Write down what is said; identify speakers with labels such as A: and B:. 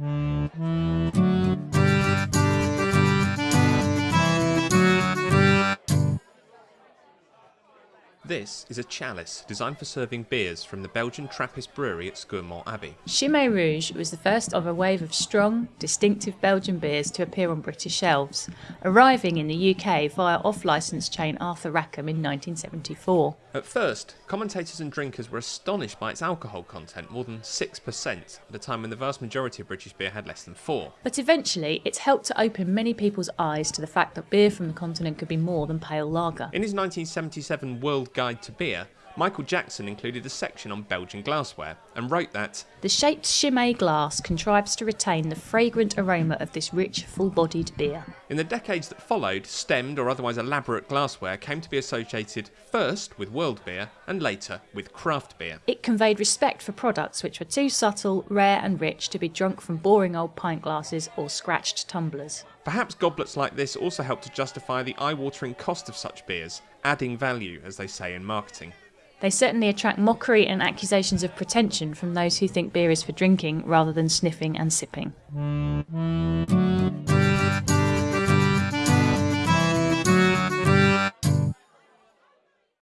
A: Mm-hmm. This is a chalice designed for serving beers from the Belgian Trappist brewery at Scourmont Abbey.
B: Chimay Rouge was the first of a wave of strong, distinctive Belgian beers to appear on British shelves, arriving in the UK via off licence chain Arthur Rackham in 1974.
A: At first, commentators and drinkers were astonished by its alcohol content, more than 6%, at a time when the vast majority of British beer had less than 4
B: But eventually, it's helped to open many people's eyes to the fact that beer from the continent could be more than pale lager.
A: In his 1977 World Guide to Beer, Michael Jackson included a section on Belgian glassware and wrote that
B: The shaped Chimay glass contrives to retain the fragrant aroma of this rich, full bodied beer.
A: in the decades that followed, stemmed or otherwise elaborate glassware came to be associated first with world beer and later with craft beer.
B: It conveyed respect for products which were too subtle, rare, and rich to be drunk from boring old pint glasses or scratched tumblers.
A: Perhaps goblets like this also help to justify the eye watering cost of such beers, adding value, as they say in marketing.
B: They certainly attract mockery and accusations of pretension from those who think beer is for drinking rather than sniffing and sipping.